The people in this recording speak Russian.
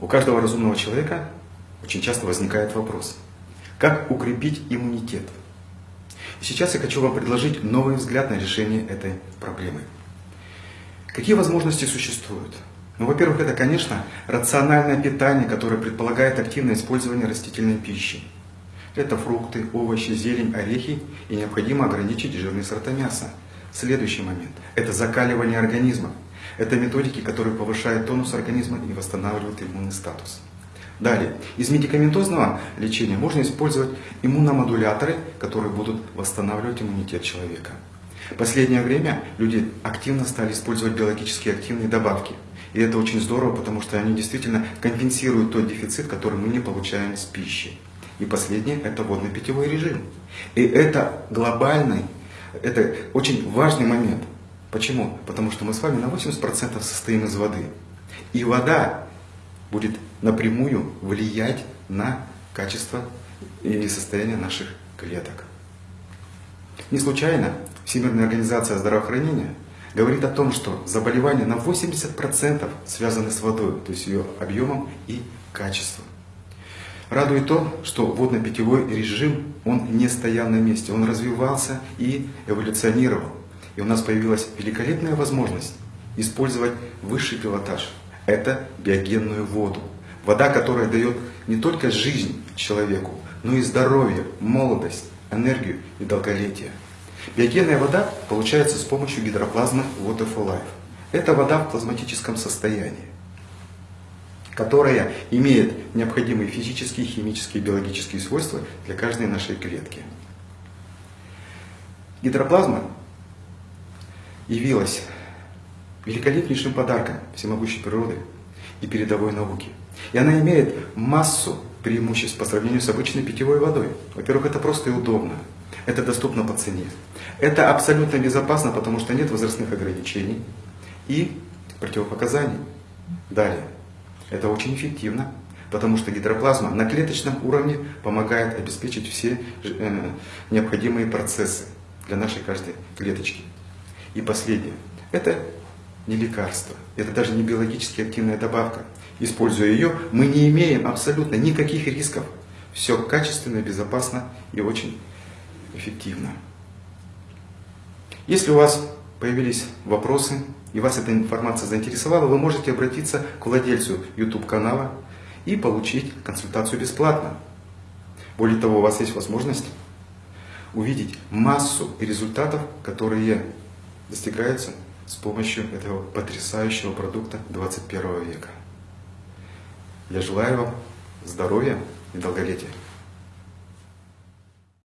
У каждого разумного человека очень часто возникает вопрос, как укрепить иммунитет? И сейчас я хочу вам предложить новый взгляд на решение этой проблемы. Какие возможности существуют? Ну, во-первых, это, конечно, рациональное питание, которое предполагает активное использование растительной пищи. Это фрукты, овощи, зелень, орехи и необходимо ограничить жирные сорта мяса. Следующий момент – это закаливание организма. Это методики, которые повышают тонус организма и восстанавливают иммунный статус. Далее, из медикаментозного лечения можно использовать иммуномодуляторы, которые будут восстанавливать иммунитет человека. В последнее время люди активно стали использовать биологически активные добавки. И это очень здорово, потому что они действительно компенсируют тот дефицит, который мы не получаем с пищей. И последнее – это водно-питьевой режим. И это глобальный, это очень важный момент – Почему? Потому что мы с вами на 80% состоим из воды. И вода будет напрямую влиять на качество и состояние наших клеток. Не случайно Всемирная организация здравоохранения говорит о том, что заболевания на 80% связаны с водой, то есть ее объемом и качеством. Радует то, что водно-питьевой режим, он не стоял на месте, он развивался и эволюционировал. И у нас появилась великолепная возможность использовать высший пилотаж. Это биогенную воду. Вода, которая дает не только жизнь человеку, но и здоровье, молодость, энергию и долголетие. Биогенная вода получается с помощью гидроплазмы Water for Life. Это вода в плазматическом состоянии, которая имеет необходимые физические, химические, биологические свойства для каждой нашей клетки. Гидроплазма явилась великолепнейшим подарком всемогущей природы и передовой науки. И она имеет массу преимуществ по сравнению с обычной питьевой водой. Во-первых, это просто и удобно. Это доступно по цене. Это абсолютно безопасно, потому что нет возрастных ограничений и противопоказаний. Далее. Это очень эффективно, потому что гидроплазма на клеточном уровне помогает обеспечить все э, необходимые процессы для нашей каждой клеточки. И последнее. Это не лекарство, это даже не биологически активная добавка. Используя ее, мы не имеем абсолютно никаких рисков. Все качественно, безопасно и очень эффективно. Если у вас появились вопросы и вас эта информация заинтересовала, вы можете обратиться к владельцу YouTube канала и получить консультацию бесплатно. Более того, у вас есть возможность увидеть массу результатов, которые достигается с помощью этого потрясающего продукта 21 века. Я желаю вам здоровья и долголетия.